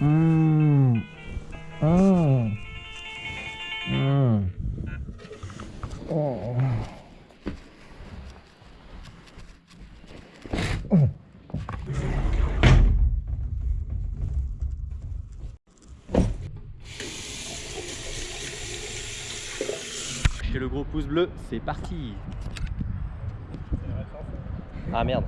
Mmh. Mmh. Mmh. Oh. Chez le gros pouce bleu, c'est parti Ah merde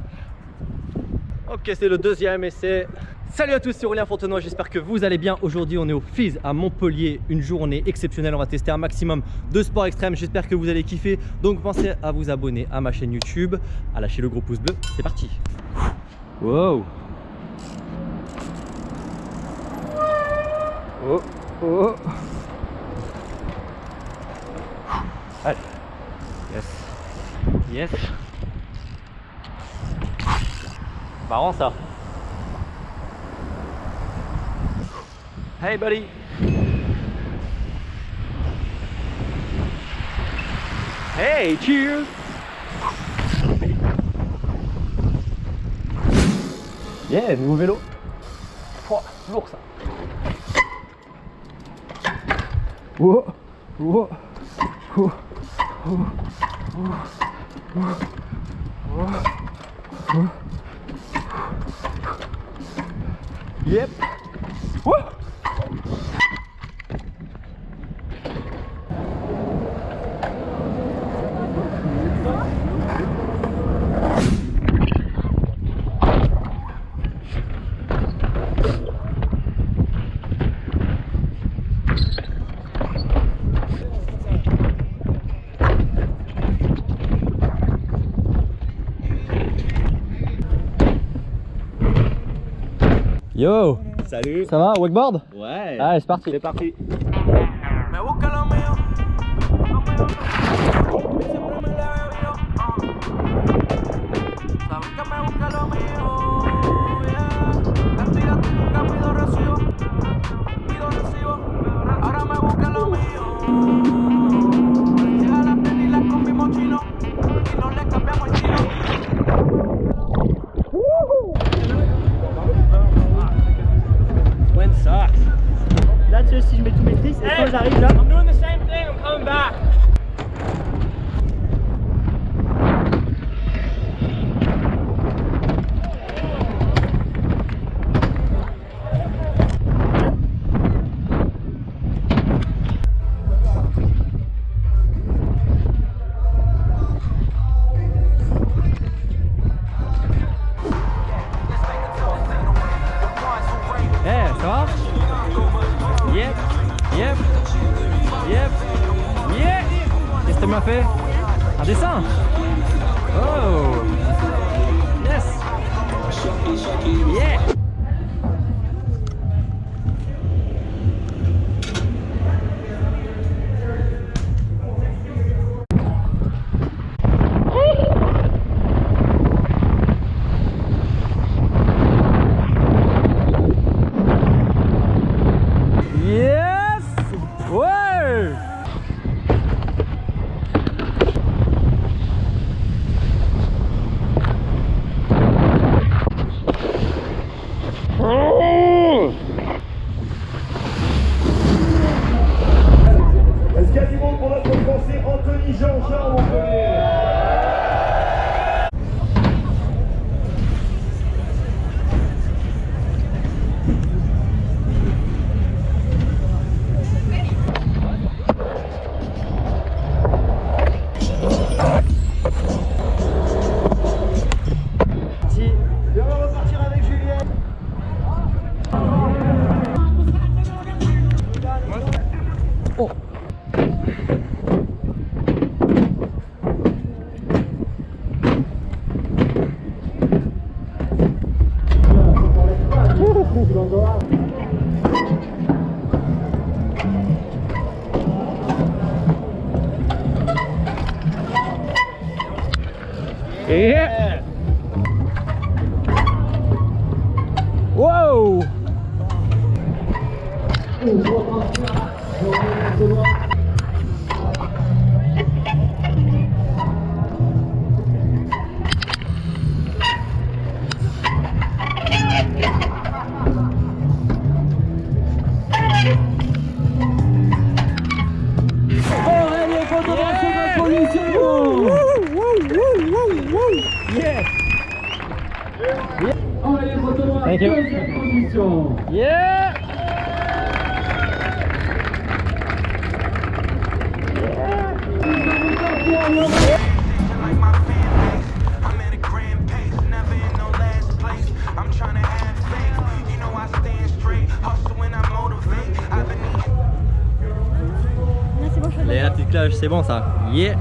Ok, c'est le deuxième essai. Salut à tous, c'est Aurélien Fontenoy, j'espère que vous allez bien. Aujourd'hui, on est au FIS à Montpellier, une journée exceptionnelle. On va tester un maximum de sport extrême. J'espère que vous allez kiffer. Donc, pensez à vous abonner à ma chaîne YouTube, à lâcher le gros pouce bleu. C'est parti. Wow. Oh, oh. Allez. Yes. Yes. Marrant ça. Hey buddy. Hey, cheers. Yeah, nouveau vélo. Pouah, lourd ça. Oh, oh, oh, oh, oh, oh, oh. Yep. Woo. Yo. Salut. Ça va, wakeboard? Ouais. Allez, c'est parti. C'est parti si je mets tous mes tristes, et quand j'arrive là, tu m'as fait Un dessin Oh Yes Yeah Pour notre français Anthony Jean-Jean Yeah. Wow straight, hustle when I motivate. I've been eating. Là, c'est bon, je Les- La petite cloche, c'est bon ça. Yeah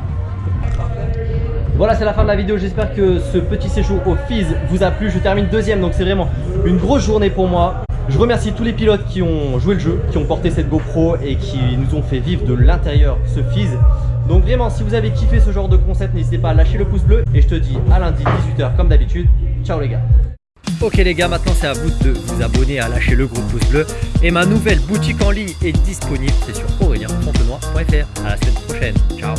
voilà, c'est la fin de la vidéo. J'espère que ce petit séjour au FIS vous a plu. Je termine deuxième, donc c'est vraiment une grosse journée pour moi. Je remercie tous les pilotes qui ont joué le jeu, qui ont porté cette GoPro et qui nous ont fait vivre de l'intérieur ce FIS. Donc vraiment, si vous avez kiffé ce genre de concept, n'hésitez pas à lâcher le pouce bleu. Et je te dis à lundi 18h comme d'habitude. Ciao les gars Ok les gars, maintenant c'est à vous de vous abonner, à lâcher le gros pouce bleu. Et ma nouvelle boutique en ligne est disponible, c'est sur aurelienfontenoy.fr. À la semaine prochaine, ciao